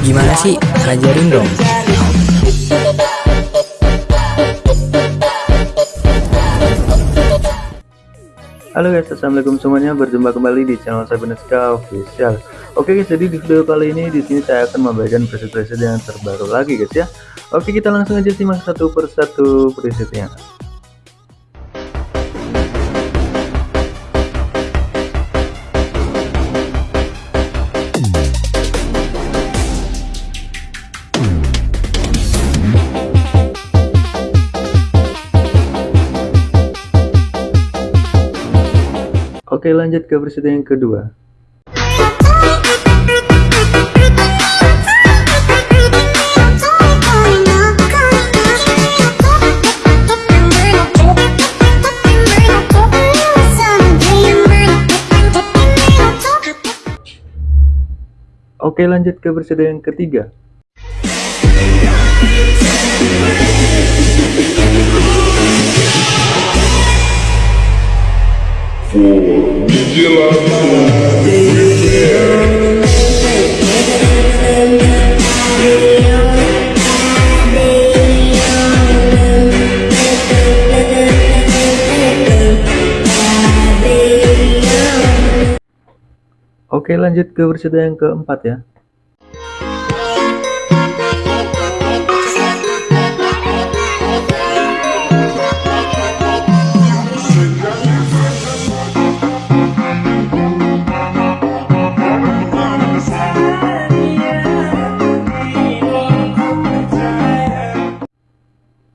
Gimana sih? Ajarin dong. Halo guys, assalamualaikum semuanya. Berjumpa kembali di channel saya Beneska Official. Oke guys, jadi di video kali ini di sini saya akan membagikan preset-preset yang terbaru lagi guys ya. Oke, kita langsung aja simak satu persatu presetnya. Oke lanjut ke versi yang kedua. Oke lanjut ke versi yang ketiga Oke lanjut ke versi yang keempat ya.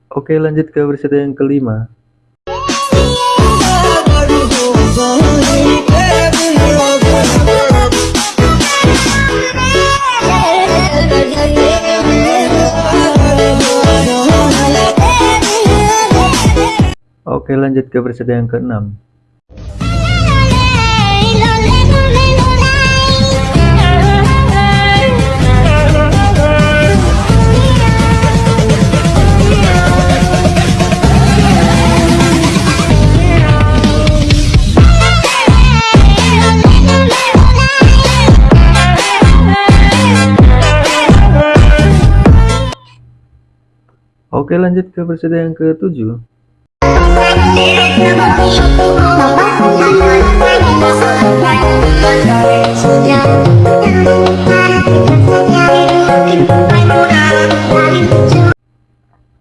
Oke lanjut ke versi yang kelima Oke lanjut ke versi yang keenam. Oke lanjut ke versi yang ketujuh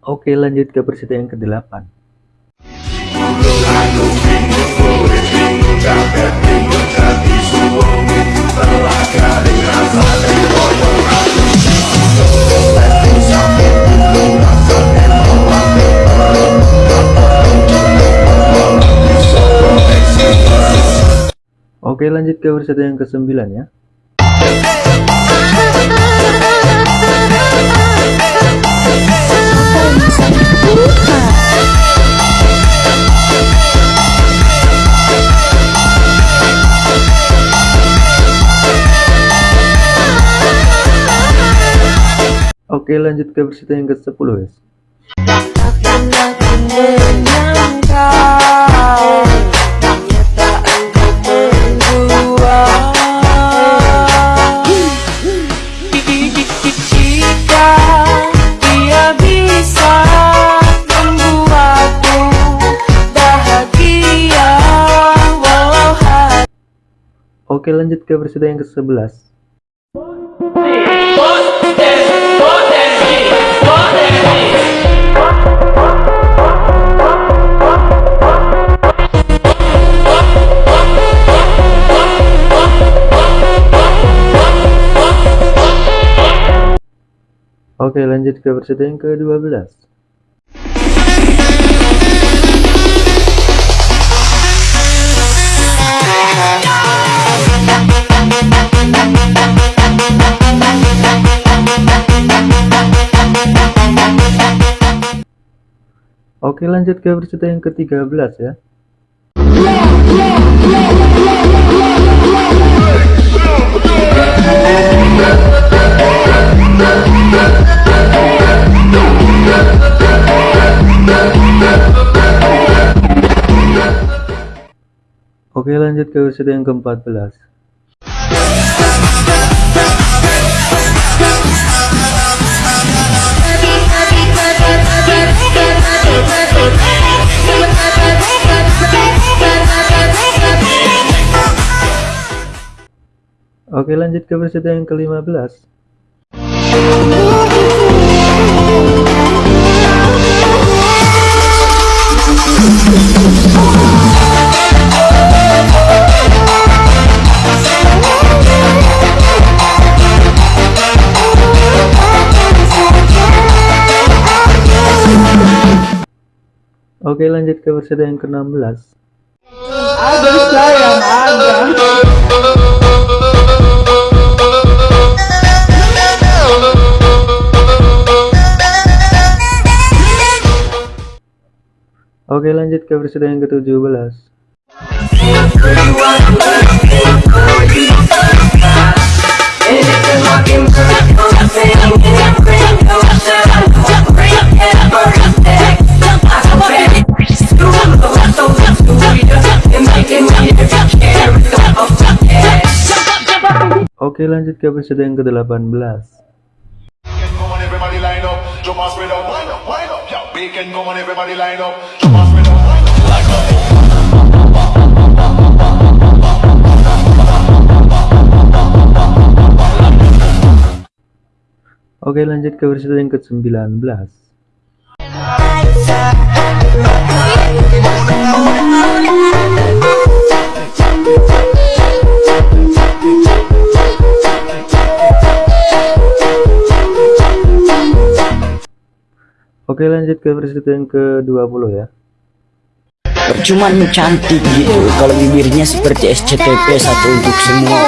Oke lanjut ke versi yang ke-8 Oke lanjut ke versi yang ke-9 ya. Oke lanjut ke versi yang ke-10 guys Oke lanjut ke versi yang ke-11 Oke lanjut ke versi yang ke-12 Oke lanjut ke versi yang ke-13 ya. Oke lanjut ke versi yang ke-14 Oke lanjut ke versi yang ke-15 Oke lanjut ke versi yang ke-16 Ada sayang ada. Lanjut ke versi yang ke-17 Oke lanjut ke versi yang ke-18 bacon, come. Oke lanjut ke versi yang ke-19 Oke lanjut ke versi yang ke-20 ya. Cuman cantik gitu Kalau bibirnya seperti SCTV satu untuk semua.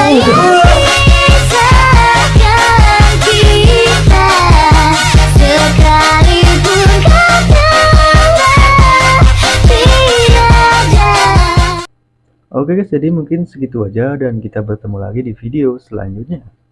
Oke guys jadi mungkin segitu aja dan kita bertemu lagi di video selanjutnya